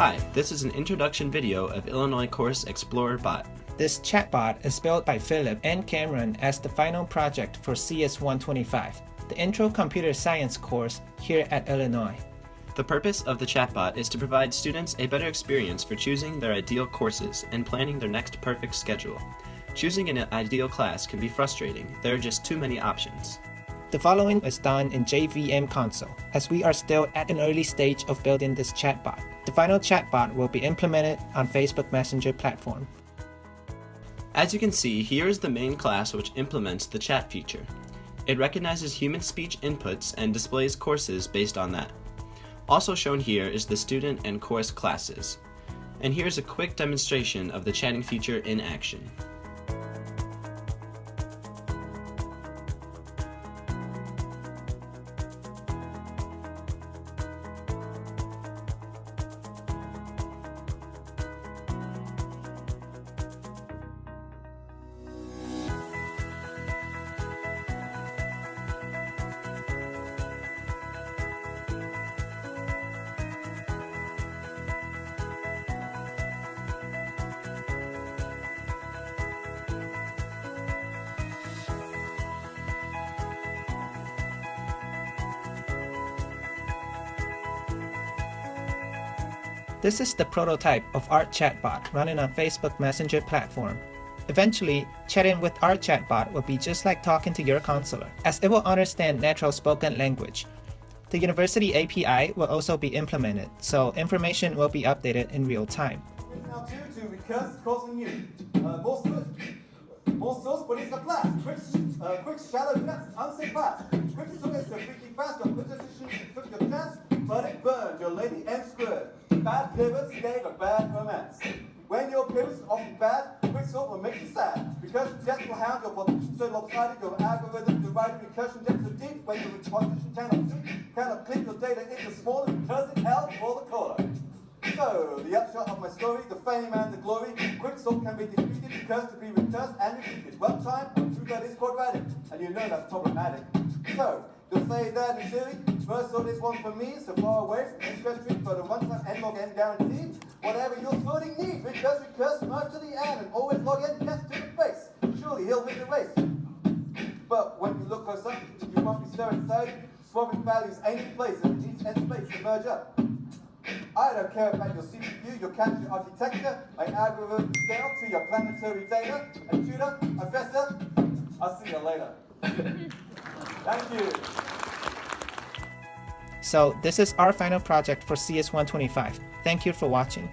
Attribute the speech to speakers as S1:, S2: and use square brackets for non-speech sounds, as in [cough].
S1: Hi, this is an introduction video of Illinois Course Explorer Bot.
S2: This chatbot is built by Philip and Cameron as the final project for CS125, the Intro Computer Science course here at Illinois.
S1: The purpose of the chatbot is to provide students a better experience for choosing their ideal courses and planning their next perfect schedule. Choosing an ideal class can be frustrating, there are just too many options.
S2: The following is done in JVM console, as we are still at an early stage of building this chatbot. The final chatbot will be implemented on Facebook Messenger platform.
S1: As you can see, here is the main class which implements the chat feature. It recognizes human speech inputs and displays courses based on that. Also shown here is the student and course classes. And here's a quick demonstration of the chatting feature in action.
S2: This is the prototype of our chatbot running on Facebook Messenger platform. Eventually, chatting with our chatbot will be just like talking to your counselor, as it will understand natural spoken language. The university API will also be implemented, so information will be updated in real time.
S3: Uh, source, but it's a blast. Quick, uh, quick shallow blast, unsafe blast. Quick so freaky fast, your chance, but it your lady and Bad gave a bad romance. When your are often bad, quick sort will make you sad. Because depth will hound your so lopsided, your algorithm divided recursion depth so deep, when your position cannot cannot clip your data into because it held for the caller. So, the upshot of my story, the fame and the glory, quicksort can be defeated because to be recursed and repeated. One time, true that is quadratic, and you know that's problematic. So, you'll say that in theory, first sort is one for me, so far away from squared street, but a one-time n log n guaranteed. Whatever your sorting needs, recurse, recurse, merge to the end and always log n test to the face. Surely he'll win the race. But when you look close up, you won't be staring inside, swapping values ain't in place, and it needs n space to merge up. I don't care about your CPU, your country architecture, an algorithm scale to your planetary data, a tutor, a professor. I'll see you later. [laughs] Thank you.
S2: So this is our final project for CS125. Thank you for watching.